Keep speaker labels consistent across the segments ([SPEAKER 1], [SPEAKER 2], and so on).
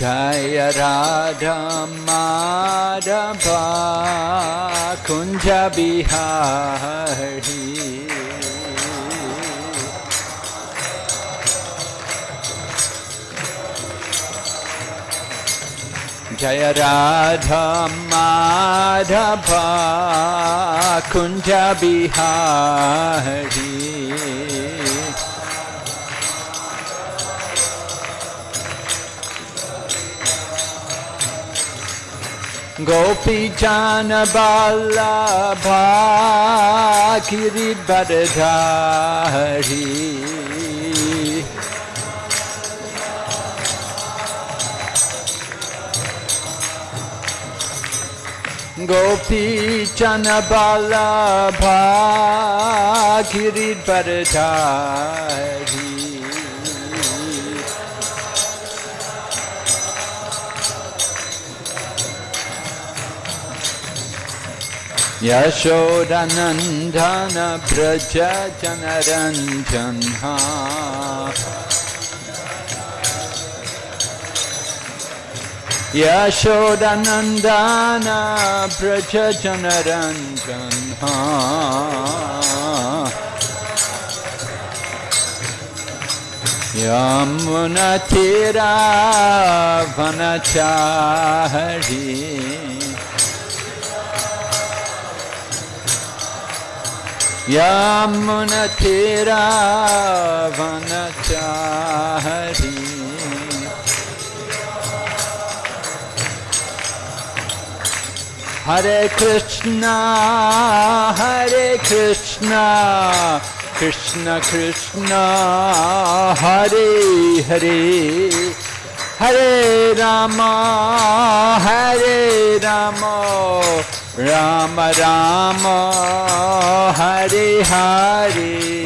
[SPEAKER 1] जय Radha Madhava Kunj Bihari. Jaya Radha Madhava Kunja Bihari Gopi Jana Ballabha Giridhari गोपी चन बालाभा गिरी बरधारी चन व्रज हा यशोदनन्दना व्रजनरञ्जन्हा यमुनतिरावनचाहरि। यमुनतिरावनचाहरि। Hare Krishna, Hare Krishna, Krishna Krishna, Hare Hare, Hare Rama, Hare Rama, Rama Rama, Hare Hare.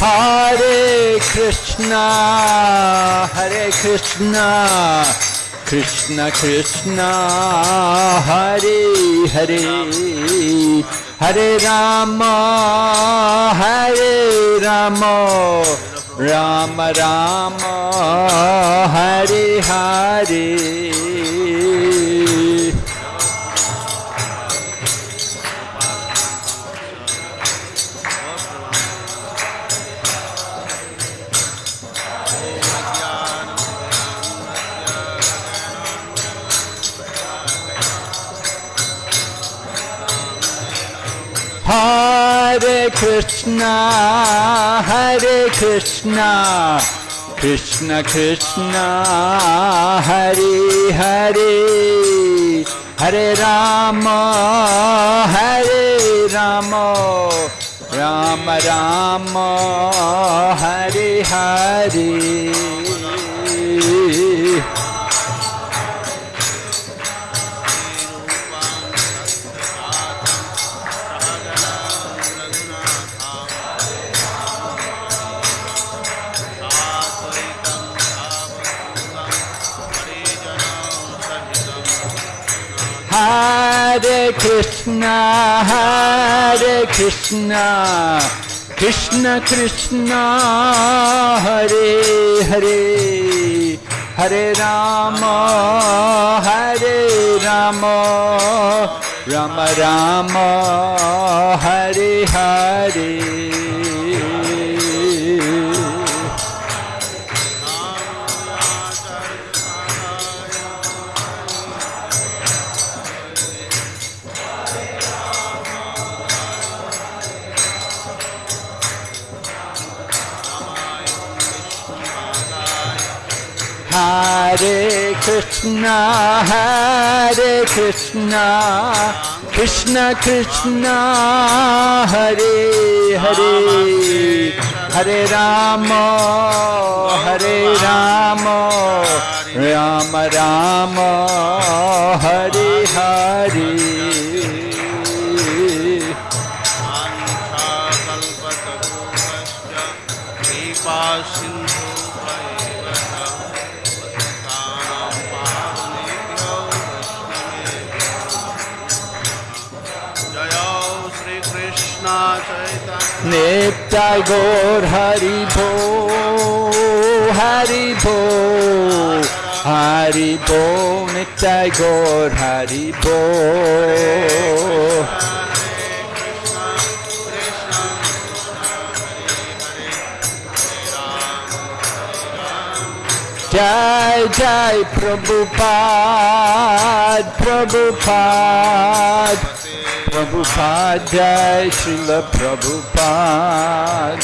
[SPEAKER 1] Hare Krishna, Hare Krishna, Krishna Krishna, Hare Hare, Hare Rama, Hare Rama, Rama Rama, Hare Hare. Hare Krishna, Hare Krishna, Krishna Krishna, Hare Hare, Hare Rama, Hare Rama, Rama Rama, Hare Hare. Hare Krishna, Hare Krishna, Krishna Krishna, Hare Hare, Hare Rama, Hare Rama, Rama Rama, Hare Hare. Hare Krishna, Hare Krishna, Krishna Krishna, Hare Hare, Hare Rama, Hare Rama, Rama Rama Hari Hari नेता गोर हरि भो हरि भो हरि भो nap Tagore Hari भो। जय जय प्रभुपाद प्रभुपाद।
[SPEAKER 2] प्रभुपाद जय श्रील प्रभुपाद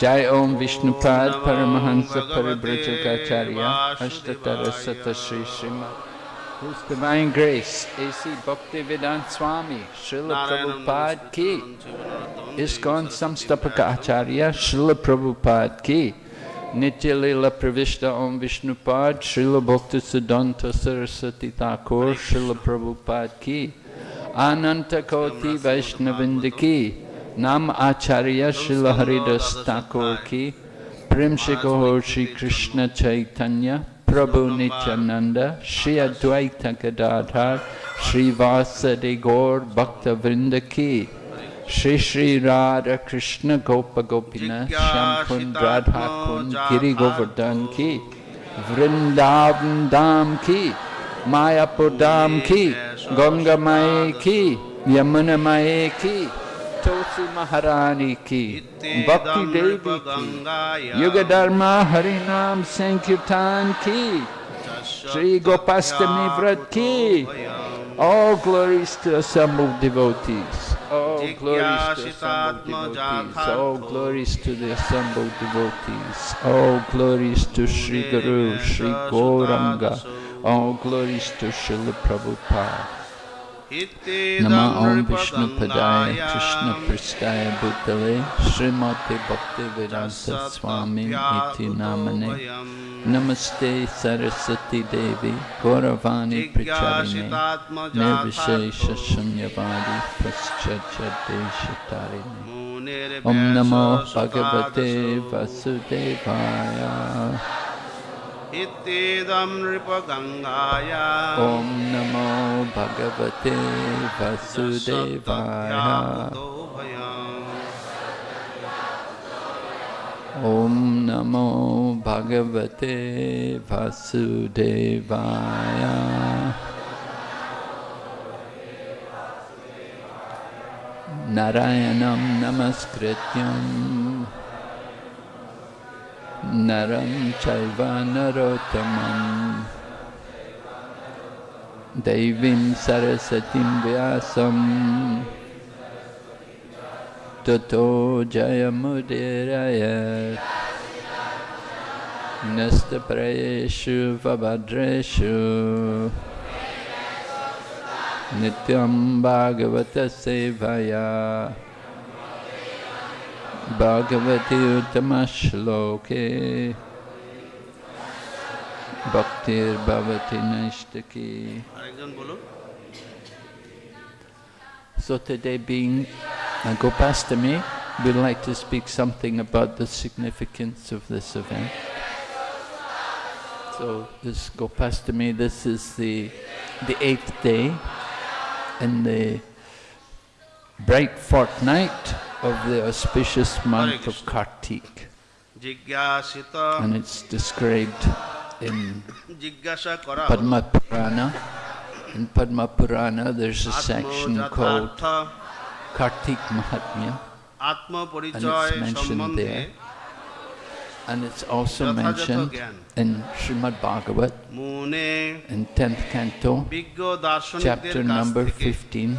[SPEAKER 1] जय ओम विष्णुपाद परमहंस परिव्रजकाचार्य अष्टतर सत Shri Shrimad His Divine Grace A.C. Bhaktivedant Swami Srila Prabhupada Ki ISKCON Samstapaka Acharya Srila Prabhupada Ki Nitya Lila Pravishta Om Vishnupad Srila Bhakti Siddhanta Saraswati Thakur Srila Prabhupada Ki Ananta Koti Vaishnavinda Ki Nam Acharya Srila Haridas Thakur Ki Prem Shikohor Shri Krishna Chaitanya Prabhu Nityananda Shri Advaita Gadadhar Shri Vasadi Gaur Bhakta Vrinda Ki Shri Shri Radha Krishna Gopa Gopina Shyam Kund Radha Kund Giri Govardhan Ki Vrindavan Dham Ki Mayapur Dham Ki Ganga Mae Ki Yamuna Mae Ki Tulsi Maharani Ki Bhakti Devi Ki Yuga Dharma Harinam Sankirtan Ki Sri Gopastami Vrat Ki All glories to assembled devotees. All glories to assembled devotees. All glories to the assembled devotees. All glories to Sri Guru, Sri Gauranga. All glories to Srila Prabhupada. Nama Om Vishnu Padaya Krishna Pristaya Bhutale Srimati Bhakti Vedanta Swami Iti Namane Namaste Saraswati Devi Gauravani Pracharine Nirvishesha Shunyavadi Paschatya Deshatarine Om Namo Bhagavate Vasudevaya
[SPEAKER 2] इत्येदं नृपगङ्गाय
[SPEAKER 1] ॐ नमो भगवते वसुदेवाय। ॐ नमो भगवते वसुदेवाय। नारायणं नमस्कृत्यम् Naram Chaiva Narottamam Devim Sarasatim Vyasam Tato Jayamudiraya Nasta Prayeshu Vabhadreshu Nityam Bhagavata Sevaya Bhagavati Bhaktir Bhavati Naishtaki. So today being a Gopastami, we'd like to speak something about the significance of this event. So this Gopastami, this is the, the eighth day in the bright fortnight of the auspicious month of Kartik. And it's described in Padma Purana. In Padma Purana, there's a section called Kartik Mahatmya. And it's mentioned there. And it's also mentioned in Srimad Bhagavat, in 10th canto, chapter number 15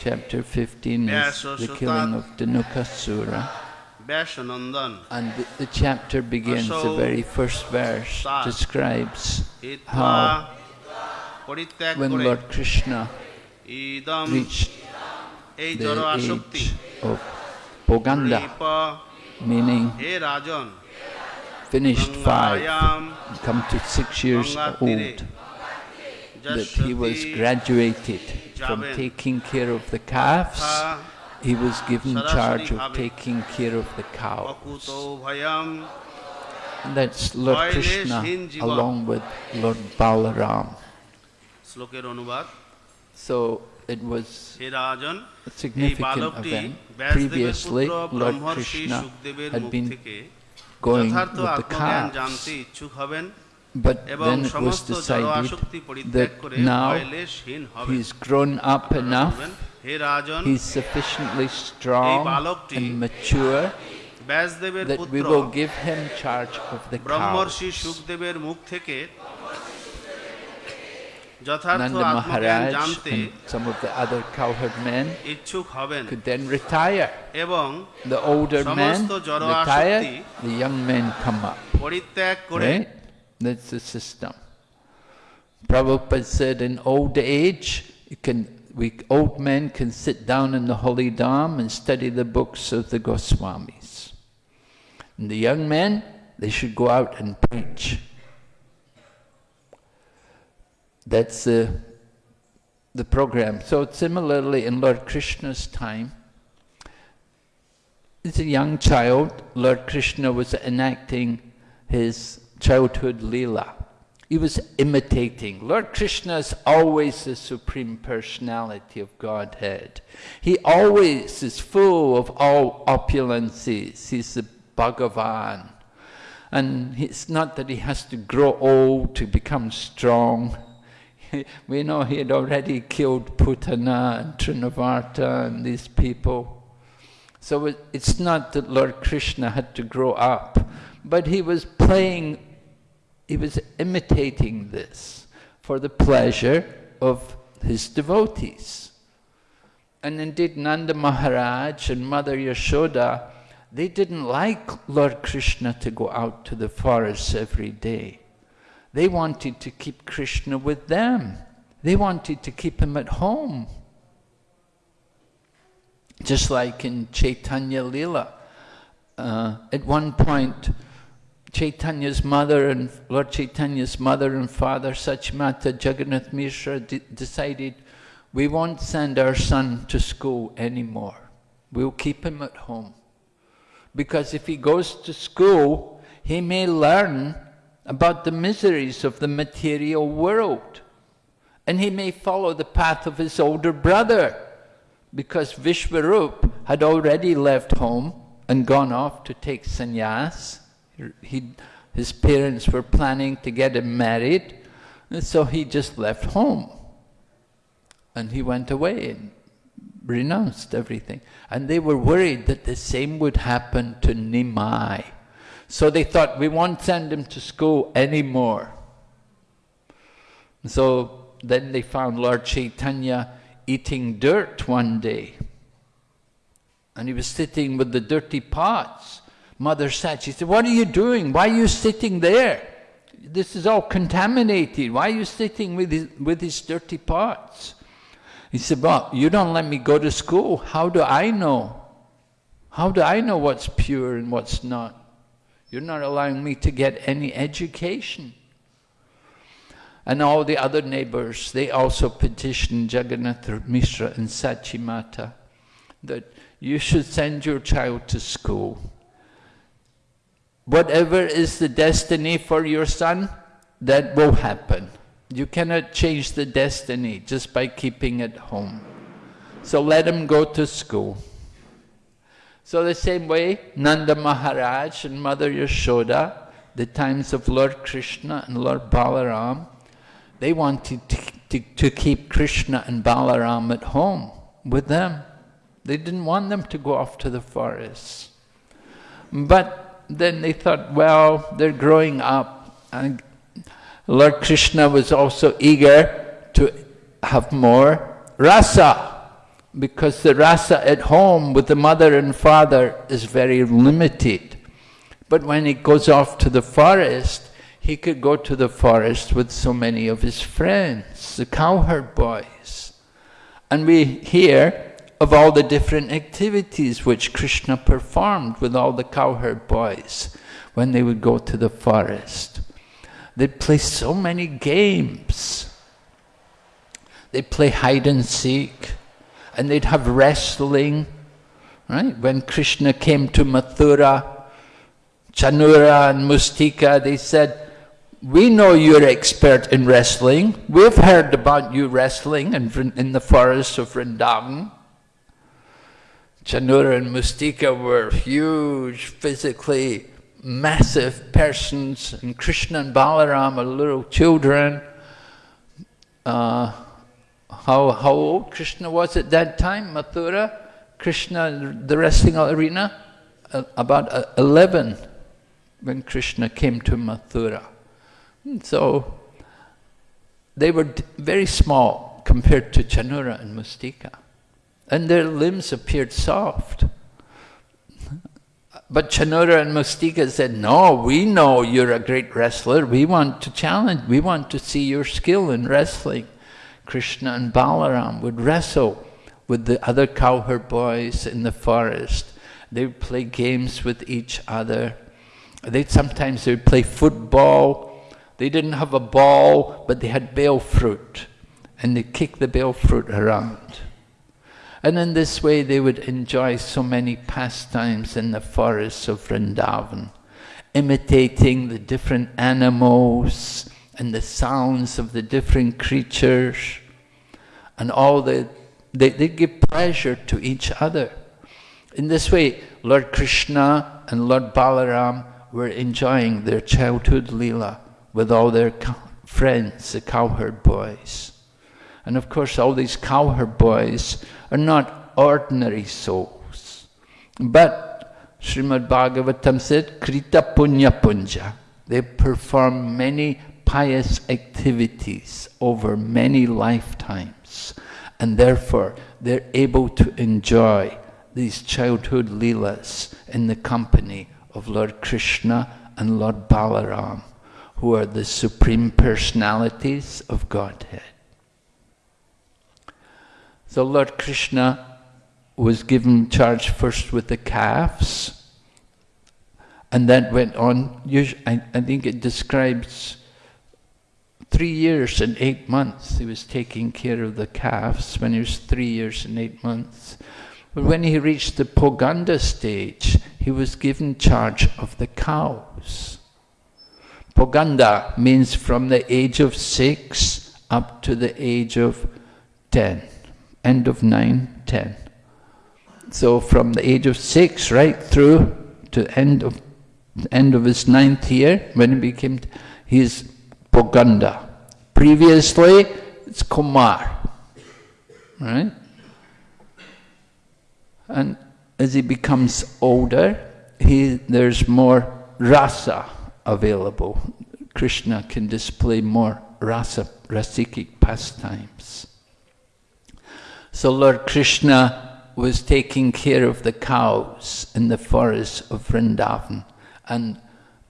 [SPEAKER 1] chapter 15 is the killing of Dhanukasura. And the, the, chapter begins, the very first verse describes how when Lord Krishna reached the age of
[SPEAKER 2] Poganda,
[SPEAKER 1] meaning finished five, come to six years old, that he was graduated from taking care of the calves, he was given charge of taking care of the cows. That's Lord Krishna along with Lord Balaram. So it was a significant event. Previously, Lord Krishna had been going with the calves. But then it was decided that now
[SPEAKER 2] he
[SPEAKER 1] is grown up enough,
[SPEAKER 2] he
[SPEAKER 1] is sufficiently strong and mature that we will give him charge of the cows. Nanda Maharaj and some of the other cowherd men could then retire. The older men retire, the young men come up. Right? That's the system. Prabhupada said in old age, you can, we old men can sit down in the holy dham and study the books of the Goswamis. And the young men, they should go out and preach. That's the, the program. So similarly in Lord Krishna's time, as a young child, Lord Krishna was enacting his childhood lila. He was imitating. Lord Krishna is always the supreme personality of Godhead. He always is full of all opulences. He's the Bhagavan. And it's not that he has to grow old to become strong. We know he had already killed Putana and Trinavarta and these people. So it, it's not that Lord Krishna had to grow up, but he was playing, he was imitating this for the pleasure of his devotees. And indeed Nanda Maharaj and Mother Yashoda, they didn't like Lord Krishna to go out to the forests every day. They wanted to keep Krishna with them. They wanted to keep him at home. Just like in Chaitanya Lila. Uh, at one point, Chaitanya's mother and Lord Chaitanya's mother and father, Sachimata Jagannath Mishra, de decided we won't send our son to school anymore. We'll keep him at home. Because if he goes to school, he may learn about the miseries of the material world. And he may follow the path of his older brother, because Vishwarup had already left home and gone off to take sannyas. He, his parents were planning to get him married, and so he just left home. And he went away and renounced everything. And they were worried that the same would happen to Nimai. So they thought, we won't send him to school anymore. So then they found Lord Chaitanya eating dirt one day. And he was sitting with the dirty pots. Mother sat, she said, what are you doing? Why are you sitting there? This is all contaminated. Why are you sitting with his, with his dirty pots? He said, well, you don't let me go to school. How do I know? How do I know what's pure and what's not? You're not allowing me to get any education. And all the other neighbors, they also petitioned Jagannath Mishra and Sachimata that you should send your child to school. Whatever is the destiny for your son, that will happen. You cannot change the destiny just by keeping it home. So let him go to school. So the same way, Nanda Maharaj and Mother Yashoda, the times of Lord Krishna and Lord Balaram, they wanted to, to, to keep Krishna and Balaram at home with them. They didn't want them to go off to the forest. But then they thought, well, they're growing up. And Lord Krishna was also eager to have more rasa, because the rasa at home with the mother and father is very limited. But when he goes off to the forest, he could go to the forest with so many of his friends, the cowherd boys. And we hear of all the different activities which Krishna performed with all the cowherd boys when they would go to the forest. They'd play so many games. They'd play hide and seek, and they'd have wrestling. Right? When Krishna came to Mathura, Chanura and Mustika, they said, we know you're expert in wrestling. We've heard about you wrestling in, in the forests of Vrindavan. Chanura and Mustika were huge, physically massive persons, and Krishna and Balaram are little children. Uh, how, how old Krishna was at that time, Mathura? Krishna, the wrestling arena? Uh, about uh, 11 when Krishna came to Mathura. And so they were very small compared to Chanura and Mustika. And their limbs appeared soft. But Chanura and Mustika said, no, we know you're a great wrestler. We want to challenge, we want to see your skill in wrestling. Krishna and Balaram would wrestle with the other cowherd boys in the forest. They would play games with each other. They sometimes they would play football. They didn't have a ball, but they had bale fruit, and they kick the bale fruit around. And in this way they would enjoy so many pastimes in the forests of Vrindavan, imitating the different animals and the sounds of the different creatures, and all the, they, they give pleasure to each other. In this way, Lord Krishna and Lord Balaram were enjoying their childhood lila with all their friends, the cowherd boys. And of course, all these cowherd boys are not ordinary souls. But Srimad Bhagavatam said, Krita Punya Punja. They perform many pious activities over many lifetimes. And therefore, they're able to enjoy these childhood leelas in the company of Lord Krishna and Lord Balaram, who are the supreme personalities of Godhead. So Lord Krishna was given charge first with the calves, and that went on, I, I think it describes three years and eight months he was taking care of the calves when he was three years and eight months. But when he reached the Poganda stage, he was given charge of the cows. Poganda means from the age of six up to the age of ten end of 9, 10. So from the age of 6 right through to end of end of his ninth year, when he became, he's Poganda. Previously, it's Kumar, right? And as he becomes older, he, there's more rasa available. Krishna can display more rasa, rasikic pastimes. So Lord Krishna was taking care of the cows in the forests of Vrindavan. And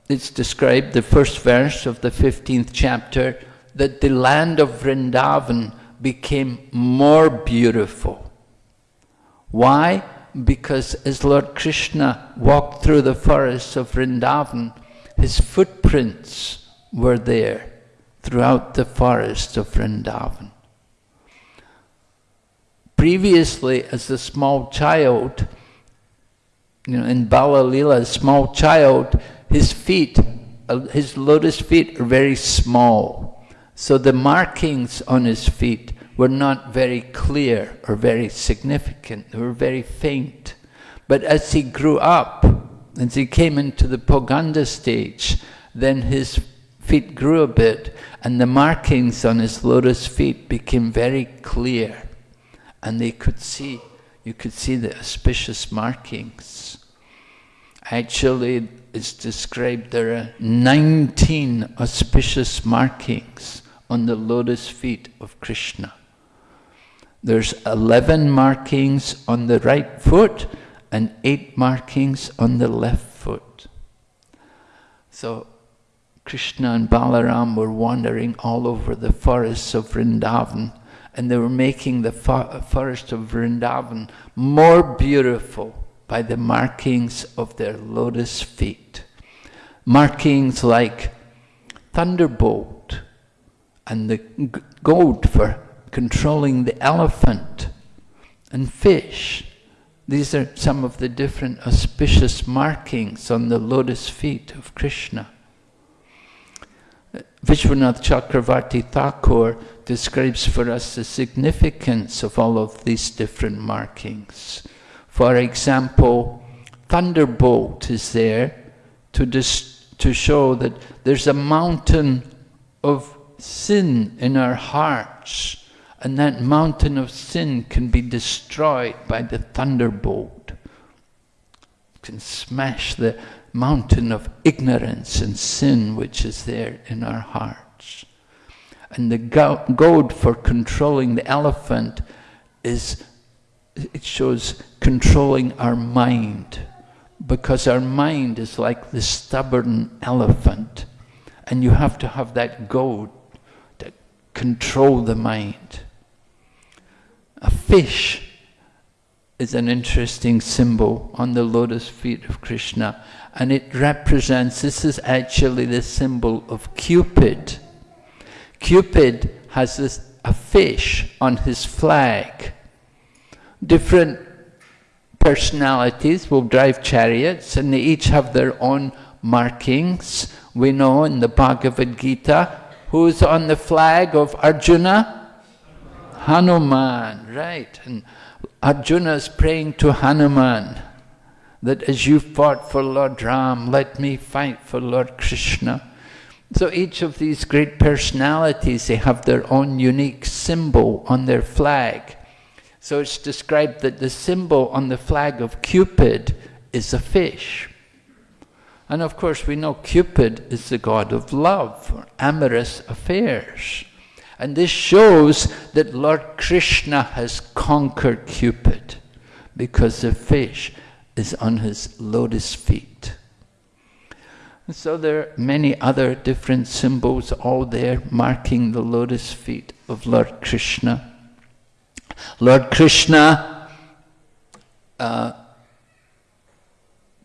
[SPEAKER 1] it's described, the first verse of the 15th chapter, that the land of Vrindavan became more beautiful. Why? Because as Lord Krishna walked through the forests of Vrindavan, his footprints were there throughout the forest of Vrindavan. Previously, as a small child, you know, in Bala Lila, a small child, his feet, uh, his lotus feet are very small. So the markings on his feet were not very clear or very significant. They were very faint. But as he grew up, as he came into the Poganda stage, then his feet grew a bit and the markings on his lotus feet became very clear and they could see, you could see the auspicious markings. Actually, it's described there are 19 auspicious markings on the lotus feet of Krishna. There's 11 markings on the right foot and 8 markings on the left foot. So Krishna and Balaram were wandering all over the forests of Vrindavan and they were making the forest of Vrindavan more beautiful by the markings of their lotus feet. Markings like thunderbolt and the goad for controlling the elephant and fish. These are some of the different auspicious markings on the lotus feet of Krishna. Vishwanath Chakravarti Thakur describes for us the significance of all of these different markings. For example, thunderbolt is there to, to show that there's a mountain of sin in our hearts, and that mountain of sin can be destroyed by the thunderbolt. Can smash the mountain of ignorance and sin which is there in our hearts. And the goad for controlling the elephant is, it shows controlling our mind. Because our mind is like the stubborn elephant. And you have to have that goad to control the mind. A fish is an interesting symbol on the lotus feet of Krishna. And it represents, this is actually the symbol of Cupid. Cupid has this, a fish on his flag. Different personalities will drive chariots and they each have their own markings. We know in the Bhagavad Gita, who's on the flag of Arjuna? Hanuman, right. And Arjuna is praying to Hanuman that as you fought for Lord Ram, let me fight for Lord Krishna. So each of these great personalities, they have their own unique symbol on their flag. So it's described that the symbol on the flag of Cupid is a fish. And of course we know Cupid is the god of love, or amorous affairs. And this shows that Lord Krishna has conquered Cupid, because the fish is on his lotus feet. so there are many other different symbols all there marking the lotus feet of Lord Krishna. Lord Krishna uh,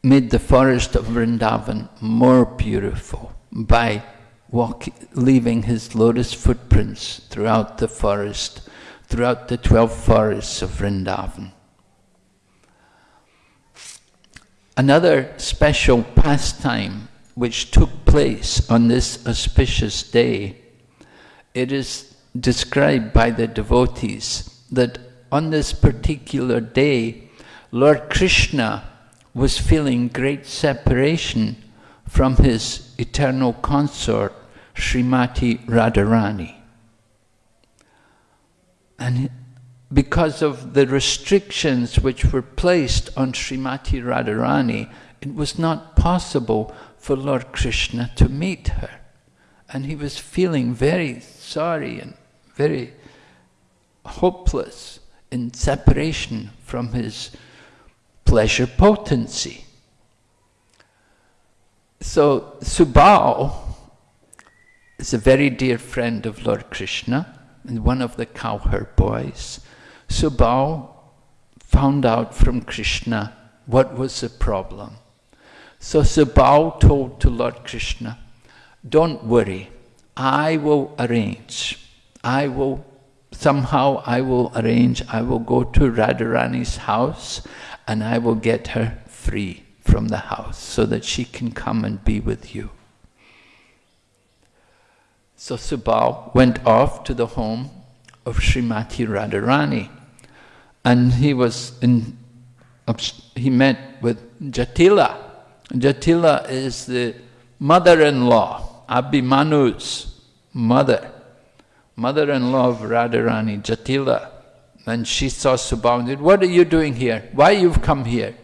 [SPEAKER 1] made the forest of Vrindavan more beautiful by walk, leaving his lotus footprints throughout the forest, throughout the 12 forests of Vrindavan. Another special pastime which took place on this auspicious day, it is described by the devotees that on this particular day, Lord Krishna was feeling great separation from his eternal consort, Srimati Radharani. And because of the restrictions which were placed on Srimati Radharani, it was not possible for Lord Krishna to meet her. And he was feeling very sorry and very hopeless in separation from his pleasure potency. So Subal is a very dear friend of Lord Krishna and one of the cowherd boys. Subal found out from Krishna what was the problem. So Subal told to Lord Krishna, don't worry, I will arrange. I will, somehow I will arrange, I will go to Radharani's house and I will get her free from the house so that she can come and be with you. So Subal went off to the home of Srimati Radharani. And he was in, he met with Jatila. Jatila is the mother-in-law, Abhimanyu's mother, mother-in-law of Radharani, Jatila. And she saw said, what are you doing here? Why you've come here?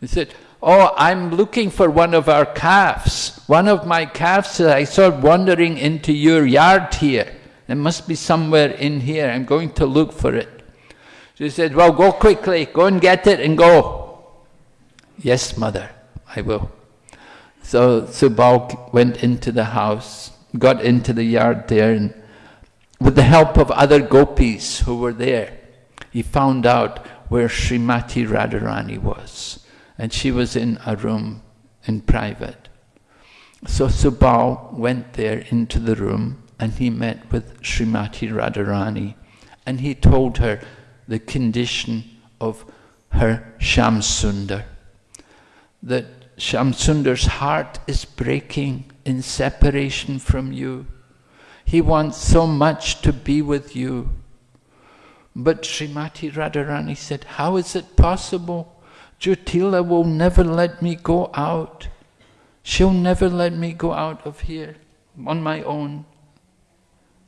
[SPEAKER 1] He said, oh, I'm looking for one of our calves. One of my calves I saw wandering into your yard here. It must be somewhere in here. I'm going to look for it. She said, well, go quickly. Go and get it and go. Yes, mother, I will. So Subal went into the house, got into the yard there, and with the help of other gopis who were there, he found out where Srimati Radharani was. And she was in a room in private. So Subal went there into the room and he met with Srimati Radharani and he told her the condition of her Shyamsundar. That Shyamsundar's heart is breaking in separation from you. He wants so much to be with you. But Srimati Radharani said, how is it possible? Jatila will never let me go out. She'll never let me go out of here on my own.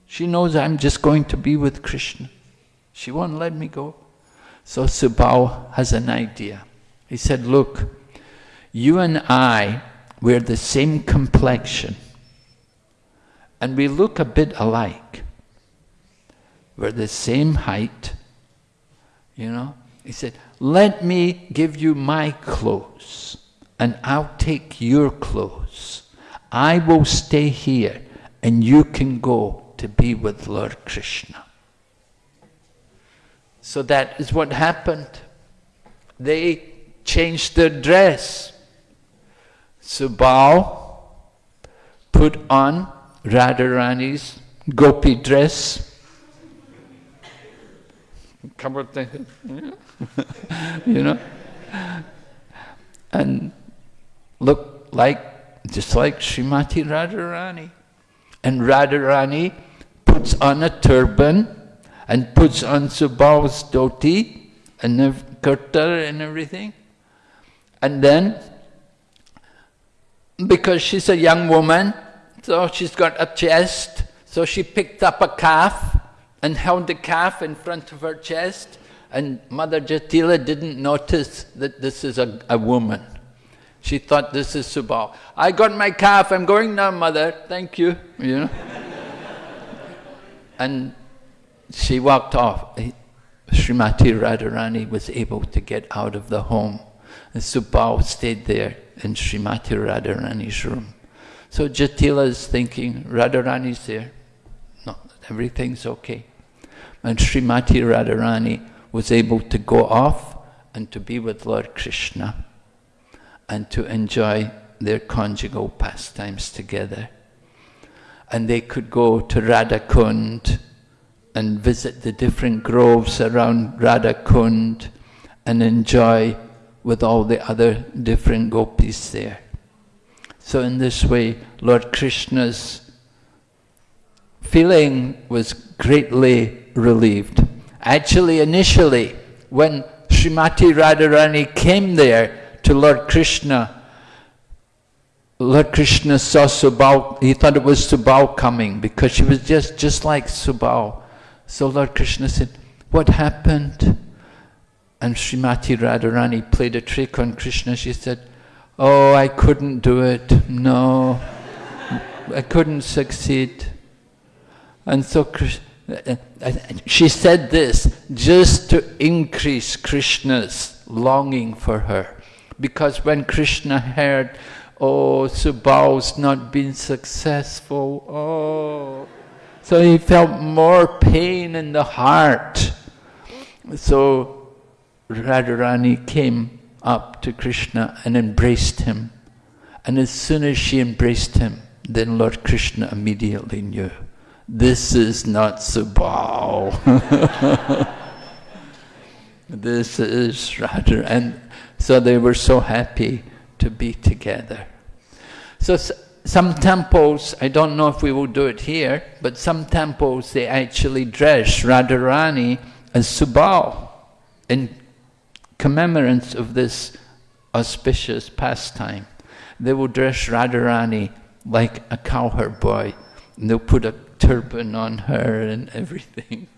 [SPEAKER 1] She knows I'm just going to be with Krishna. She won't let me go. So Subal has an idea. He said, look, you and I, we're the same complexion. And we look a bit alike. We're the same height, you know. He said, let me give you my clothes and I'll take your clothes. I will stay here and you can go to be with Lord Krishna. So that is what happened. They changed their dress. Subal put on Radharani's gopi dress. Covered the, you know, and looked like, just like Srimati Radharani. And Radharani puts on a turban and puts on Subal's dhoti and kurta and everything. And then, because she's a young woman, so she's got a chest, so she picked up a calf and held the calf in front of her chest, and Mother Jatila didn't notice that this is a, a woman. She thought this is Subal. I got my calf, I'm going now, mother, thank you, you know. And she walked off. Srimati Radharani was able to get out of the home. And Subal stayed there in Srimati Radharani's room. So Jatila is thinking, Radharani's there. No, everything's okay. And Srimati Radharani was able to go off and to be with Lord Krishna and to enjoy their conjugal pastimes together. And they could go to Radhakund and visit the different groves around Radhakund and enjoy with all the other different gopis there. So in this way, Lord Krishna's feeling was greatly relieved. Actually, initially, when Srimati Radharani came there to Lord Krishna, Lord Krishna saw Subal, he thought it was Subal coming because she was just, just like Subal. So Lord Krishna said, what happened? And Srimati Radharani played a trick on Krishna. She said, oh, I couldn't do it. No, I couldn't succeed. And so uh, uh, she said this just to increase Krishna's longing for her. Because when Krishna heard, oh, Subal's not been successful, oh, so he felt more pain in the heart. So Radharani came up to Krishna and embraced him. And as soon as she embraced him, then Lord Krishna immediately knew, this is not Subal. this is Radha. And so they were so happy to be together. So some temples, I don't know if we will do it here, but some temples they actually dress Radharani as Subal in commemorance of this auspicious pastime. They will dress Radharani like a cowherd boy, and they'll put a turban on her and everything.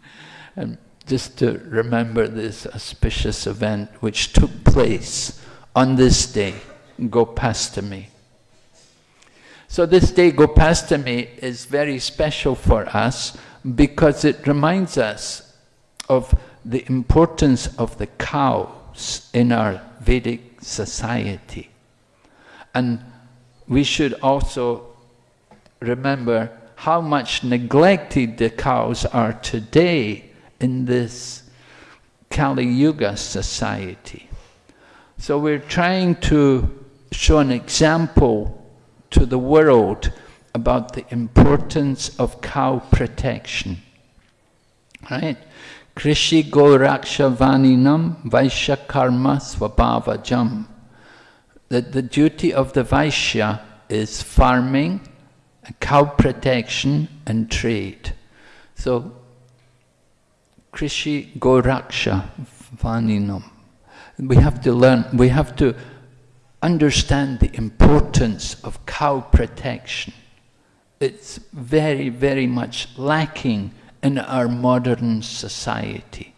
[SPEAKER 1] And just to remember this auspicious event which took place on this day, Gopastami. So this day, Gopastami, is very special for us because it reminds us of the importance of the cows in our Vedic society. And we should also remember how much neglected the cows are today in this Kali Yuga society. So we're trying to show an example to the world about the importance of cow protection. Right? Krishi Goraksha Vaishya Karma Swabhavajam. That the duty of the Vaishya is farming, cow protection and trade. So, Krishi Goraksha Vaninam. We have to learn, we have to understand the importance of cow protection. It's very, very much lacking in our modern society.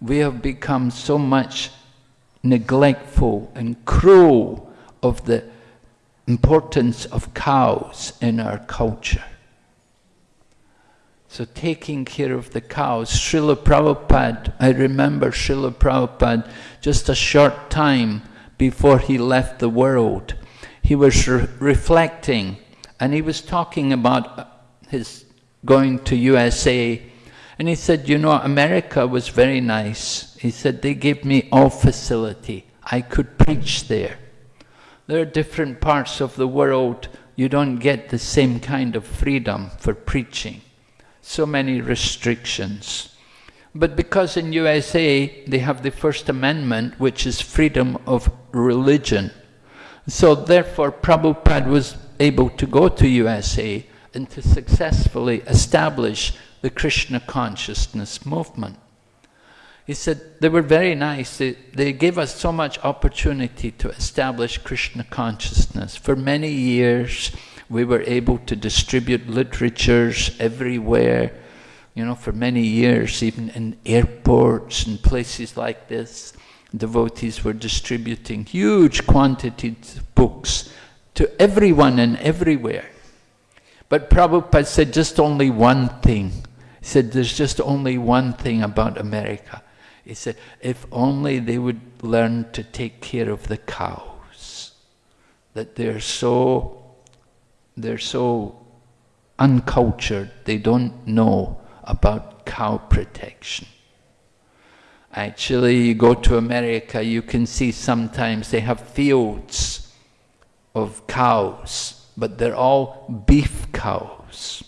[SPEAKER 1] We have become so much neglectful and cruel of the importance of cows in our culture. So taking care of the cows, Srila Prabhupada, I remember Srila Prabhupada just a short time before he left the world, he was re reflecting and he was talking about uh, his going to USA and he said, you know, America was very nice. He said, they gave me all facility. I could preach there. There are different parts of the world you don't get the same kind of freedom for preaching. So many restrictions. But because in USA they have the First Amendment, which is freedom of religion, so therefore Prabhupada was able to go to USA and to successfully establish the Krishna consciousness movement. He said, they were very nice. They, they gave us so much opportunity to establish Krishna consciousness. For many years, we were able to distribute literatures everywhere you know, for many years, even in airports and places like this, devotees were distributing huge quantities of books to everyone and everywhere. But Prabhupada said just only one thing. He said, there's just only one thing about America. He said, if only they would learn to take care of the cows, that they're so, they're so uncultured, they don't know about cow protection. Actually, you go to America, you can see sometimes they have fields of cows, but they're all beef cows.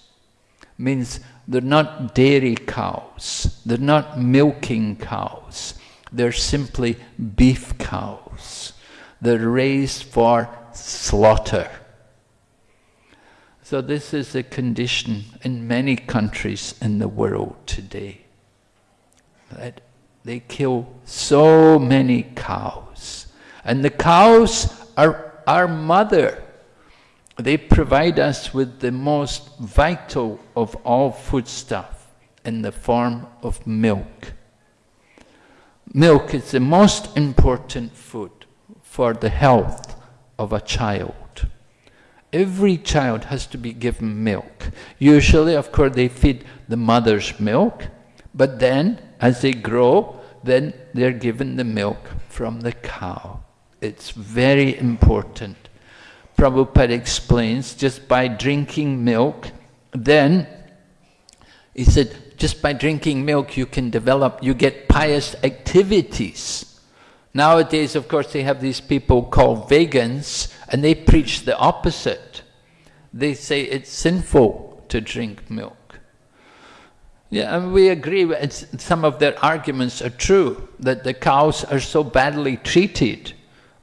[SPEAKER 1] Means they're not dairy cows, they're not milking cows, they're simply beef cows. They're raised for slaughter. So this is the condition in many countries in the world today. That they kill so many cows. And the cows are our mother. They provide us with the most vital of all foodstuff in the form of milk. Milk is the most important food for the health of a child. Every child has to be given milk. Usually, of course, they feed the mother's milk, but then, as they grow, then they're given the milk from the cow. It's very important. Prabhupada explains, just by drinking milk, then, he said, just by drinking milk you can develop, you get pious activities. Nowadays, of course, they have these people called vegans, and they preach the opposite. They say it's sinful to drink milk. Yeah, and we agree, some of their arguments are true, that the cows are so badly treated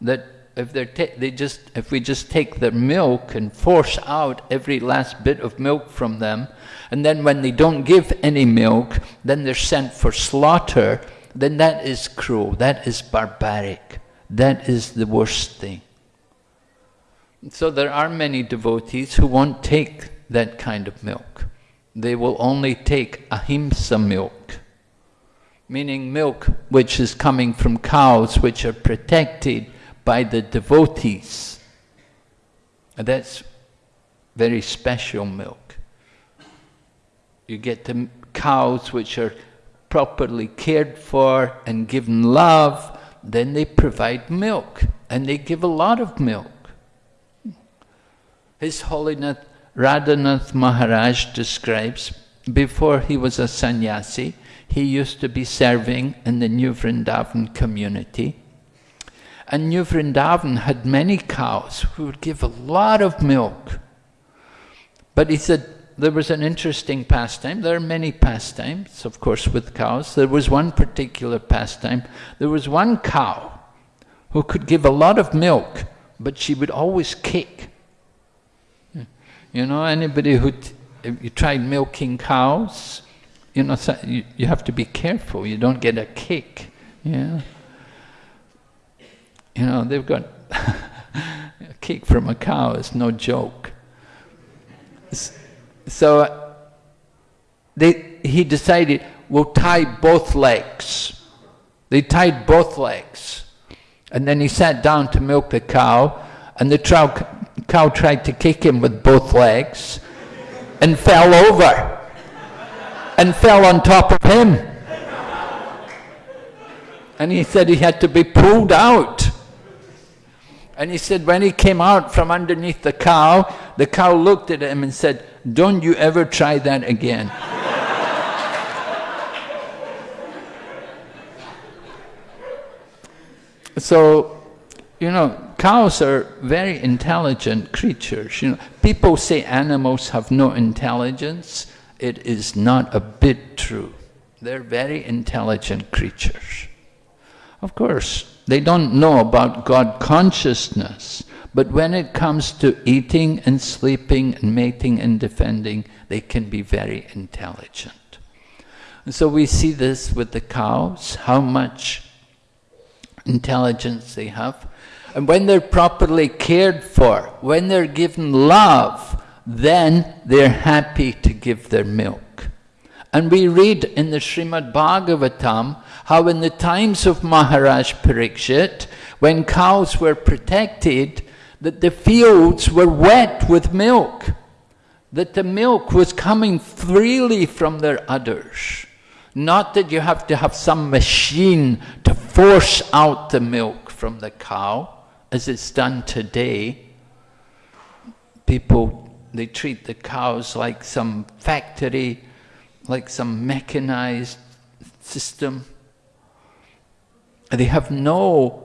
[SPEAKER 1] that if they're they just if we just take their milk and force out every last bit of milk from them, and then when they don't give any milk, then they're sent for slaughter, then that is cruel, that is barbaric, that is the worst thing. So there are many devotees who won't take that kind of milk. They will only take ahimsa milk, meaning milk which is coming from cows which are protected by the devotees. And that's very special milk. You get the cows which are properly cared for and given love, then they provide milk, and they give a lot of milk. His Holiness Radhanath Maharaj describes, before he was a sannyasi, he used to be serving in the New Vrindavan community. And New Vrindavan had many cows who would give a lot of milk. But he said there was an interesting pastime. There are many pastimes, of course, with cows. There was one particular pastime. There was one cow who could give a lot of milk, but she would always kick. You know, anybody who, you tried milking cows, you know, you, you have to be careful, you don't get a kick, yeah. You know, they've got a kick from a cow It's no joke. So they, he decided, we'll tie both legs. They tied both legs. And then he sat down to milk the cow, and the cow, cow tried to kick him with both legs and fell over and fell on top of him. And he said he had to be pulled out. And he said when he came out from underneath the cow, the cow looked at him and said, don't you ever try that again. so, you know, cows are very intelligent creatures. You know, people say animals have no intelligence. It is not a bit true. They're very intelligent creatures. Of course, they don't know about God consciousness, but when it comes to eating and sleeping and mating and defending, they can be very intelligent. And so we see this with the cows, how much intelligence they have. And when they're properly cared for, when they're given love, then they're happy to give their milk. And we read in the Srimad Bhagavatam how in the times of Maharaj Parikshit, when cows were protected, that the fields were wet with milk, that the milk was coming freely from their udders. Not that you have to have some machine to force out the milk from the cow, as it's done today. People, they treat the cows like some factory, like some mechanized system. They have no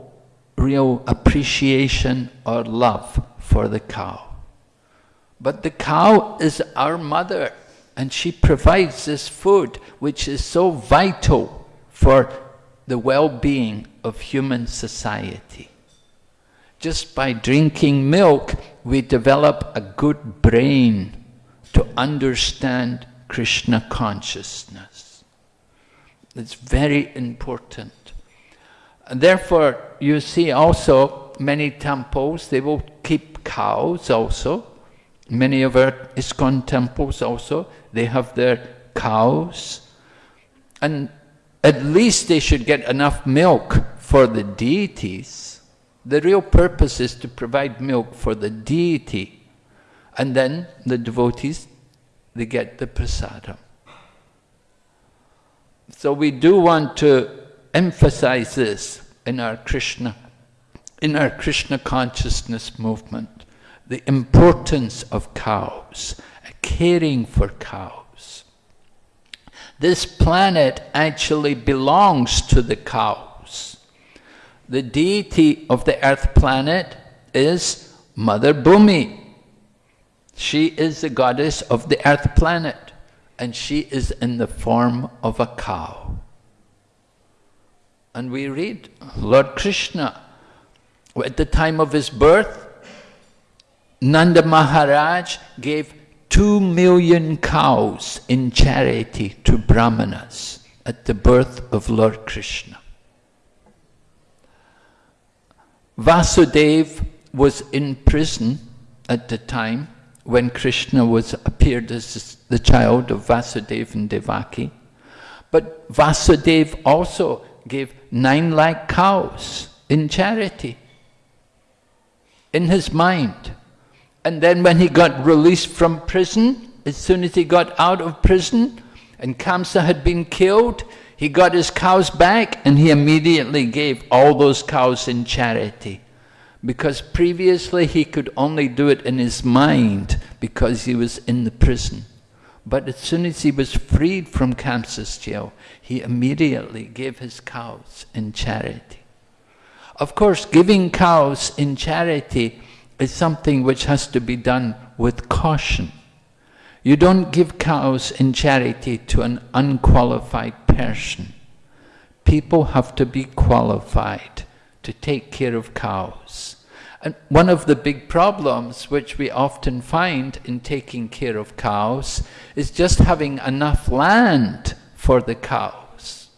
[SPEAKER 1] real appreciation or love for the cow. But the cow is our mother and she provides this food which is so vital for the well-being of human society. Just by drinking milk, we develop a good brain to understand Krishna consciousness. It's very important. And therefore, you see also many temples, they will keep cows also. Many of our ISKCON temples also, they have their cows. And at least they should get enough milk for the deities. The real purpose is to provide milk for the deity. And then the devotees, they get the prasadam. So we do want to emphasize this in our Krishna, in our Krishna consciousness movement, the importance of cows, caring for cows. This planet actually belongs to the cows. The deity of the earth planet is Mother Bhumi. She is the goddess of the earth planet and she is in the form of a cow. And we read, Lord Krishna, at the time of his birth, Nanda Maharaj gave two million cows in charity to brahmanas at the birth of Lord Krishna. Vasudev was in prison at the time when Krishna was appeared as the child of Vasudeva and Devaki. But Vasudev also gave nine lakh cows in charity in his mind. And then when he got released from prison, as soon as he got out of prison and Kamsa had been killed, he got his cows back and he immediately gave all those cows in charity Because previously he could only do it in his mind because he was in the prison. But as soon as he was freed from Kamsa's jail, he immediately gave his cows in charity. Of course, giving cows in charity is something which has to be done with caution. You don't give cows in charity to an unqualified person. People have to be qualified to take care of cows. And one of the big problems which we often find in taking care of cows is just having enough land for the cows.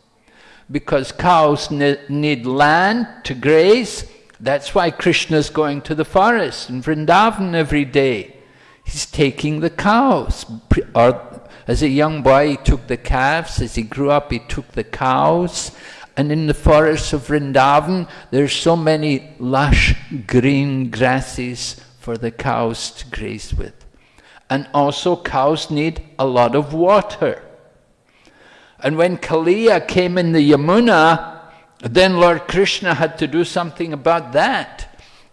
[SPEAKER 1] Because cows ne need land to graze, that's why Krishna is going to the forest in Vrindavan every day. He's taking the cows. Or as a young boy, he took the calves. As he grew up, he took the cows. And in the forests of Vrindavan, there's so many lush green grasses for the cows to graze with. And also cows need a lot of water. And when Kaliya came in the Yamuna, then Lord Krishna had to do something about that.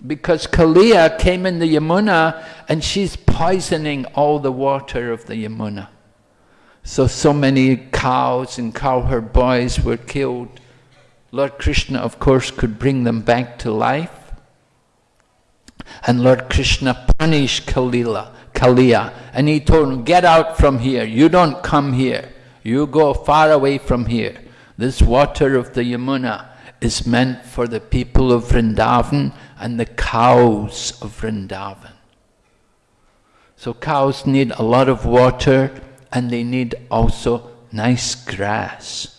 [SPEAKER 1] Because Kaliya came in the Yamuna and she's poisoning all the water of the Yamuna. So, so many cows and cowherd boys were killed Lord Krishna, of course, could bring them back to life. And Lord Krishna punished Kalila, Kaliya, and he told him, get out from here, you don't come here, you go far away from here. This water of the Yamuna is meant for the people of Vrindavan and the cows of Vrindavan. So cows need a lot of water and they need also nice grass.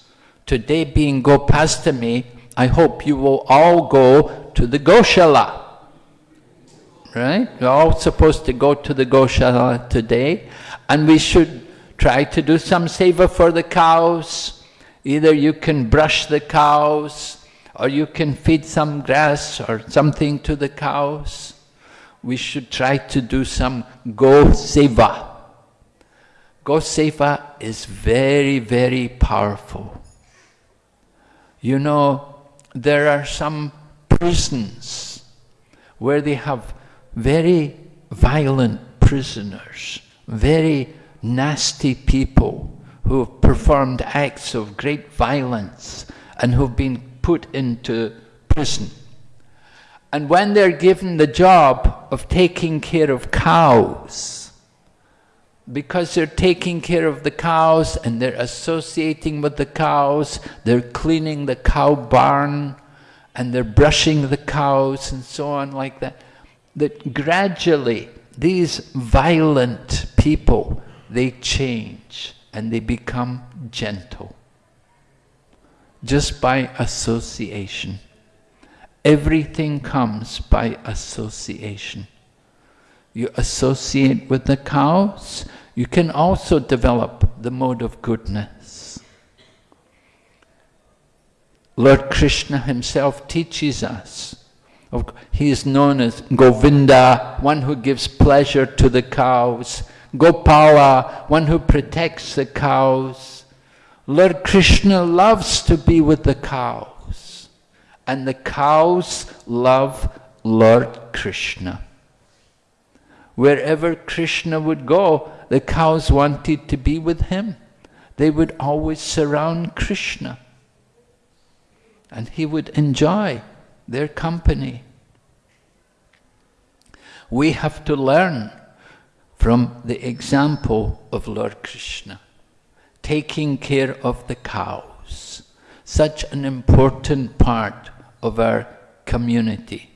[SPEAKER 1] Today being Gopastami, I hope you will all go to the Goshala. Right? You're all supposed to go to the Goshala today. And we should try to do some seva for the cows. Either you can brush the cows, or you can feed some grass or something to the cows. We should try to do some go seva. Go seva is very, very powerful. You know, there are some prisons where they have very violent prisoners, very nasty people who have performed acts of great violence and who've been put into prison. And when they're given the job of taking care of cows, because they're taking care of the cows and they're associating with the cows, they're cleaning the cow barn and they're brushing the cows and so on like that, that gradually these violent people, they change and they become gentle. Just by association. Everything comes by association. You associate with the cows, you can also develop the mode of goodness. Lord Krishna himself teaches us. He is known as Govinda, one who gives pleasure to the cows. Gopala, one who protects the cows. Lord Krishna loves to be with the cows. And the cows love Lord Krishna. Wherever Krishna would go, the cows wanted to be with him. They would always surround Krishna. And he would enjoy their company. We have to learn from the example of Lord Krishna, taking care of the cows, such an important part of our community.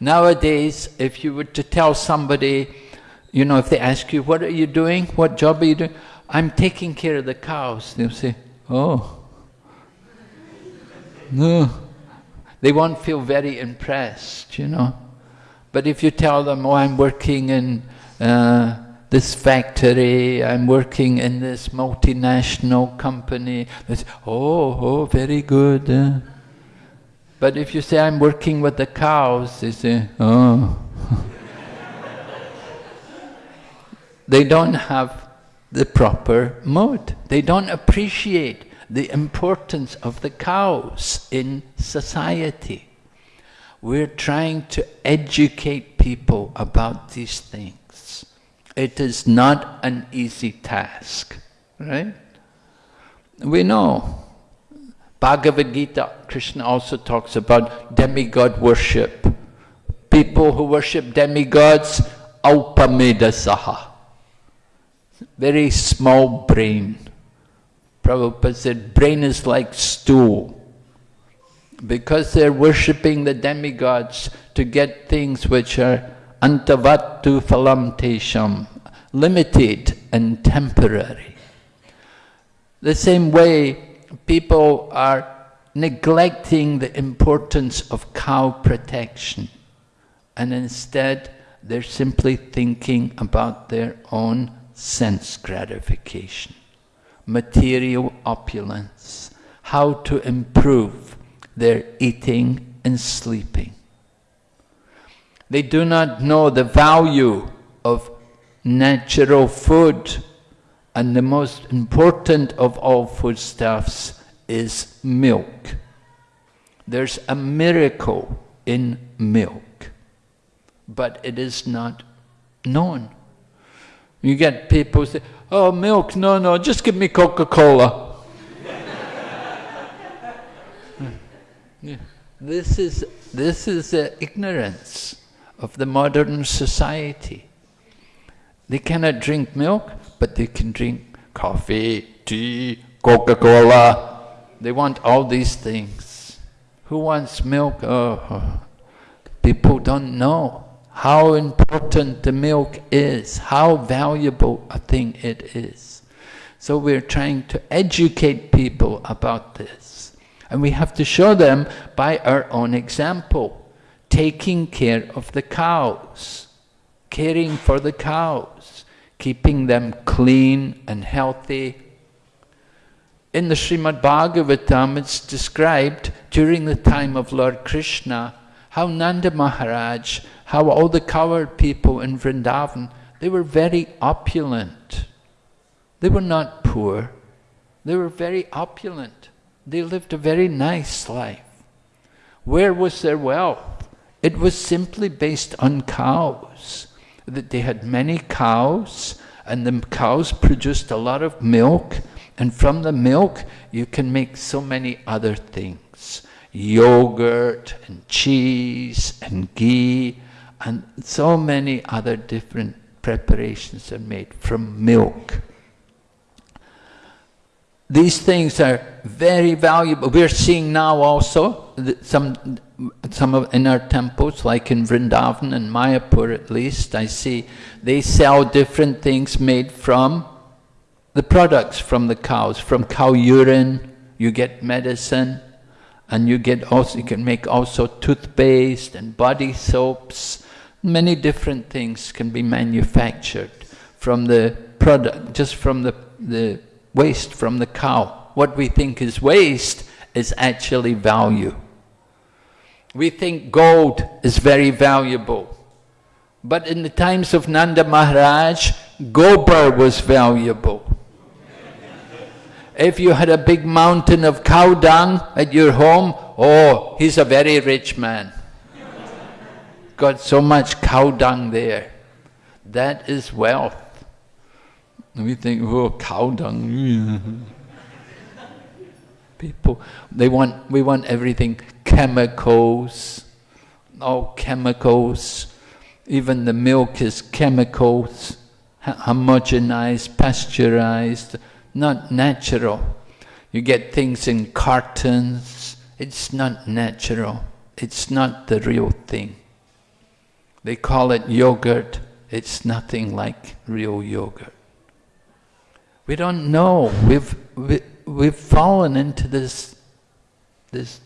[SPEAKER 1] Nowadays, if you were to tell somebody you know, if they ask you, what are you doing? What job are you doing? I'm taking care of the cows. They'll say, oh. No. They won't feel very impressed, you know. But if you tell them, oh, I'm working in uh, this factory, I'm working in this multinational company, they say, oh, oh, very good. Uh. But if you say, I'm working with the cows, they say, oh. they don't have the proper mode. They don't appreciate the importance of the cows in society. We're trying to educate people about these things. It is not an easy task, right? We know. Bhagavad Gita, Krishna also talks about demigod worship. People who worship demigods, saha, Very small brain. Prabhupada said, brain is like stool. Because they're worshipping the demigods to get things which are antavattu phalam tesham, limited and temporary. The same way, people are neglecting the importance of cow protection and instead they're simply thinking about their own sense gratification, material opulence, how to improve their eating and sleeping. They do not know the value of natural food and the most important of all foodstuffs is milk. There's a miracle in milk but it is not known. You get people say, oh, milk, no, no, just give me Coca-Cola. This is, this is the ignorance of the modern society. They cannot drink milk, but they can drink coffee, tea, Coca-Cola. They want all these things. Who wants milk? Oh, people don't know how important the milk is, how valuable a thing it is. So we're trying to educate people about this. And we have to show them by our own example, taking care of the cows, caring for the cows, keeping them clean and healthy. In the Srimad Bhagavatam it's described during the time of Lord Krishna how Nanda Maharaj how all the cowherd people in Vrindavan, they were very opulent. They were not poor. They were very opulent. They lived a very nice life. Where was their wealth? It was simply based on cows. That they had many cows, and the cows produced a lot of milk, and from the milk you can make so many other things. Yogurt and cheese and ghee and so many other different preparations are made from milk. These things are very valuable. We're seeing now also some, some of, in our temples, like in Vrindavan and Mayapur at least, I see they sell different things made from the products from the cows. From cow urine, you get medicine, and you get also you can make also toothpaste and body soaps Many different things can be manufactured from the product, just from the, the waste from the cow. What we think is waste is actually value. We think gold is very valuable. But in the times of Nanda Maharaj, gobar was valuable. if you had a big mountain of cow dung at your home, oh, he's a very rich man got so much cow dung there. That is wealth. We think, oh, cow dung. People, they want, we want everything chemicals, all chemicals. Even the milk is chemicals, homogenized, pasteurized, not natural. You get things in cartons, it's not natural. It's not the real thing. They call it yogurt. It's nothing like real yogurt. We don't know. We've, we, we've fallen into this, this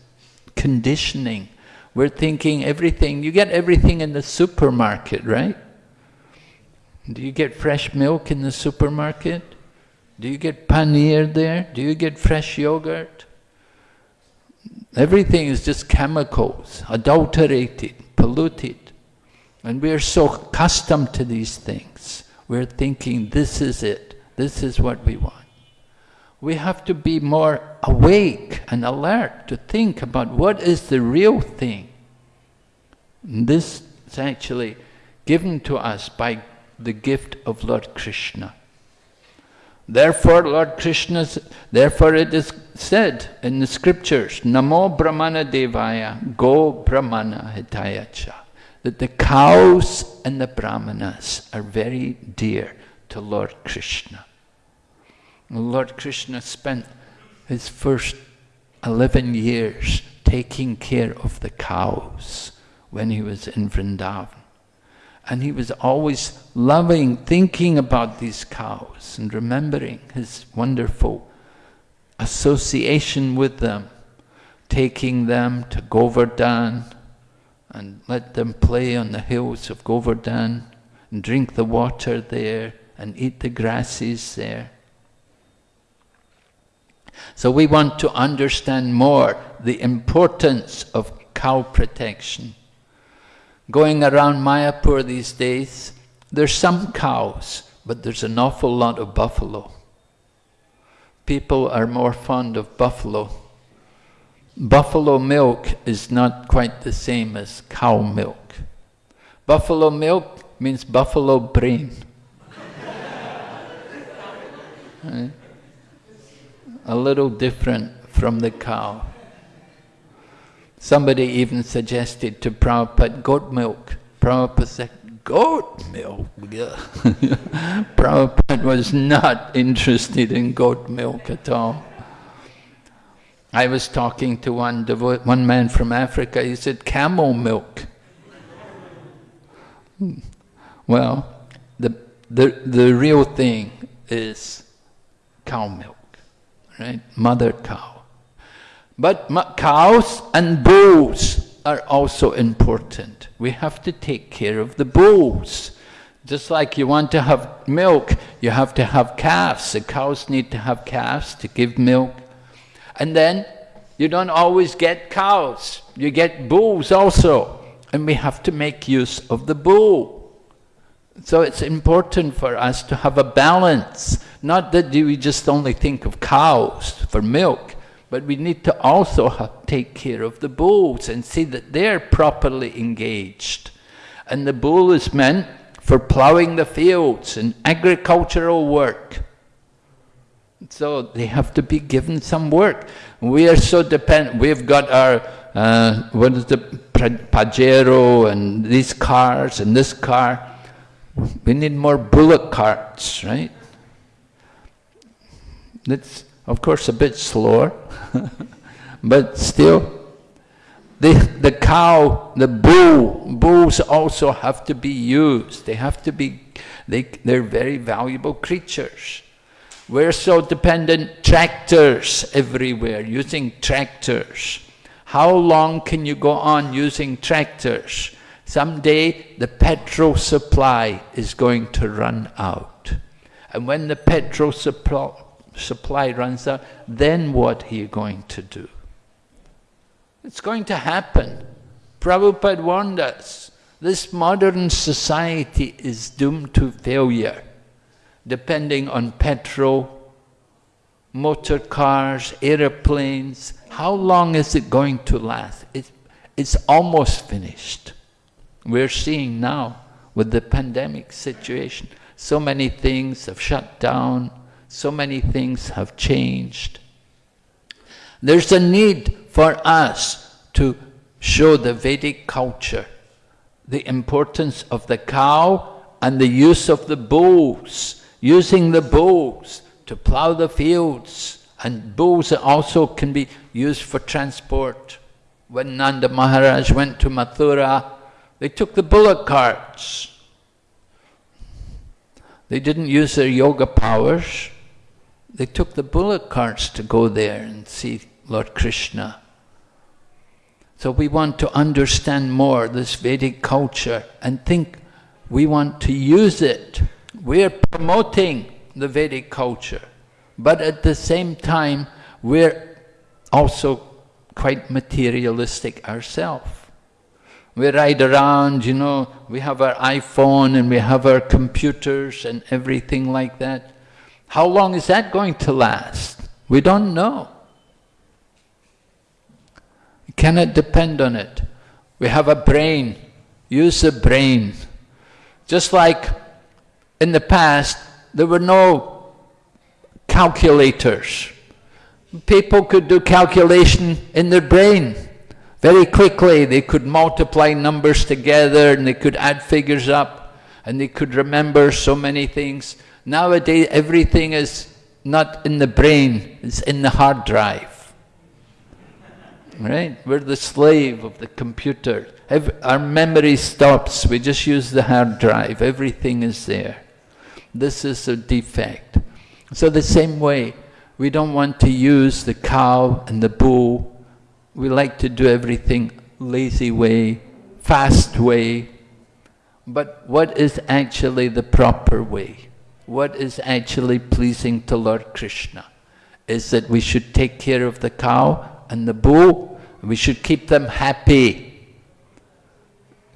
[SPEAKER 1] conditioning. We're thinking everything, you get everything in the supermarket, right? Do you get fresh milk in the supermarket? Do you get paneer there? Do you get fresh yogurt? Everything is just chemicals, adulterated, polluted. And we are so accustomed to these things. We're thinking, this is it, this is what we want. We have to be more awake and alert to think about what is the real thing. This is actually given to us by the gift of Lord Krishna. Therefore, Lord Krishna, therefore it is said in the scriptures, Namo Brahmana Devaya, Go Brahmana Hitayacha, that the cows and the Brahmanas are very dear to Lord Krishna. Lord Krishna spent his first 11 years taking care of the cows when he was in Vrindavan. And he was always loving, thinking about these cows and remembering his wonderful association with them, taking them to Govardhan and let them play on the hills of Govardhan and drink the water there and eat the grasses there. So we want to understand more the importance of cow protection. Going around Mayapur these days, there's some cows, but there's an awful lot of buffalo. People are more fond of buffalo. Buffalo milk is not quite the same as cow milk. Buffalo milk means buffalo brain. Right? A little different from the cow. Somebody even suggested to Prabhupada goat milk. Prabhupada said, goat milk? Prabhupada was not interested in goat milk at all. I was talking to one, one man from Africa, he said, camel milk. Hmm. Well, the, the, the real thing is cow milk, right? Mother cow. But cows and bulls are also important. We have to take care of the bulls. Just like you want to have milk, you have to have calves. The cows need to have calves to give milk. And then you don't always get cows, you get bulls also. And we have to make use of the bull. So it's important for us to have a balance. Not that we just only think of cows for milk, but we need to also take care of the bulls and see that they're properly engaged. And the bull is meant for ploughing the fields and agricultural work. So they have to be given some work. We are so dependent. We've got our, uh, what is the Pajero and these cars and this car. We need more bullock carts, right? That's of course, a bit slower, but still, the, the cow, the bull, bulls also have to be used. They have to be, they, they're very valuable creatures. We're so dependent, tractors everywhere, using tractors. How long can you go on using tractors? Someday the petrol supply is going to run out. And when the petrol supply, supply runs out, then what are you going to do? It's going to happen. Prabhupada warned us, this modern society is doomed to failure, depending on petrol, motor cars, aeroplanes. How long is it going to last? It's, it's almost finished. We're seeing now with the pandemic situation, so many things have shut down, so many things have changed. There's a need for us to show the Vedic culture, the importance of the cow and the use of the bulls, using the bulls to plow the fields. And bulls also can be used for transport. When Nanda Maharaj went to Mathura, they took the bullock carts. They didn't use their yoga powers. They took the bullock carts to go there and see Lord Krishna. So we want to understand more this Vedic culture and think we want to use it. We're promoting the Vedic culture, but at the same time, we're also quite materialistic ourselves. We ride around, you know, we have our iPhone and we have our computers and everything like that. How long is that going to last? We don't know. We cannot depend on it. We have a brain, use the brain. Just like in the past, there were no calculators. People could do calculation in their brain. Very quickly, they could multiply numbers together and they could add figures up and they could remember so many things. Nowadays, everything is not in the brain, it's in the hard drive. Right? We're the slave of the computer. Every, our memory stops, we just use the hard drive, everything is there. This is a defect. So the same way, we don't want to use the cow and the bull. We like to do everything lazy way, fast way. But what is actually the proper way? What is actually pleasing to Lord Krishna? Is that we should take care of the cow and the bull, we should keep them happy.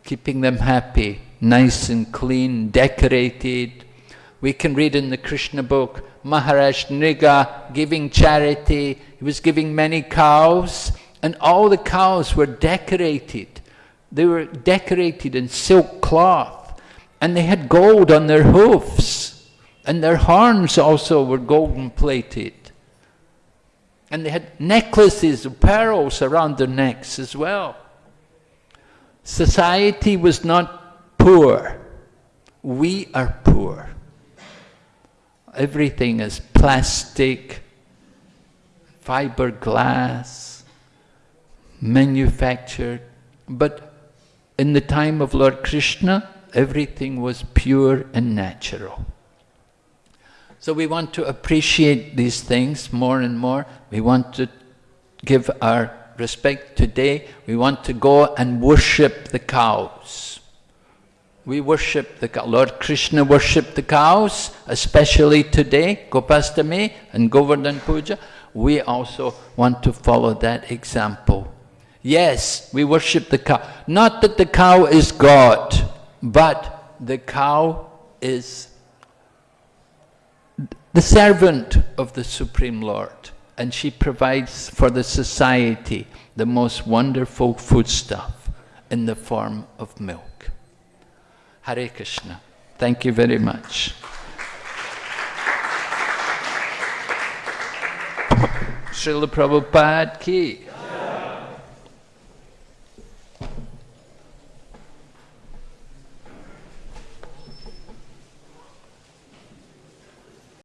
[SPEAKER 1] Keeping them happy, nice and clean, decorated. We can read in the Krishna book, Maharaj Nriga giving charity, he was giving many cows, and all the cows were decorated. They were decorated in silk cloth, and they had gold on their hoofs, and their horns also were golden plated. And they had necklaces of pearls around their necks as well. Society was not poor. We are poor. Everything is plastic, fiberglass, manufactured. But in the time of Lord Krishna, everything was pure and natural. So we want to appreciate these things more and more. We want to give our respect today. We want to go and worship the cows. We worship the cow. Lord Krishna worshipped the cows, especially today, Gopastami and Govardhan Puja. We also want to follow that example. Yes, we worship the cow. Not that the cow is God, but the cow is the servant of the Supreme Lord, and she provides for the society the most wonderful foodstuff in the form of milk. Hare Krishna. Thank you very much. Srila Prabhupada ki.